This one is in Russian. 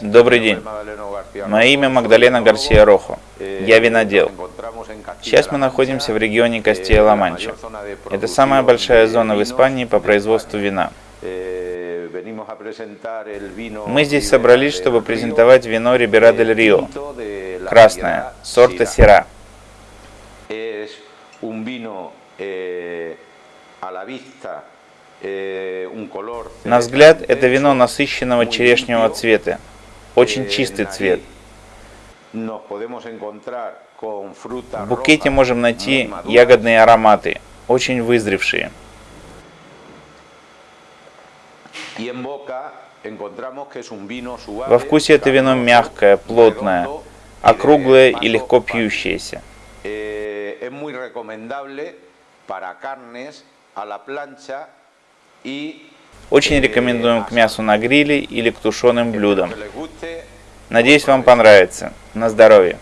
Добрый день. Мое имя Магдалена Гарсия Рохо. Я винодел. Сейчас мы находимся в регионе Кастilla-Ла-Манча. Это самая большая зона в Испании по производству вина. Мы здесь собрались, чтобы презентовать вино Рибера дель Рио, красное, сорта Сера. На взгляд, это вино насыщенного черешневого цвета, очень чистый цвет. В букете можем найти ягодные ароматы, очень вызревшие. Во вкусе это вино мягкое, плотное, округлое и легко пьющееся. Очень рекомендуем к мясу на гриле или к тушеным блюдам. Надеюсь, вам понравится. На здоровье!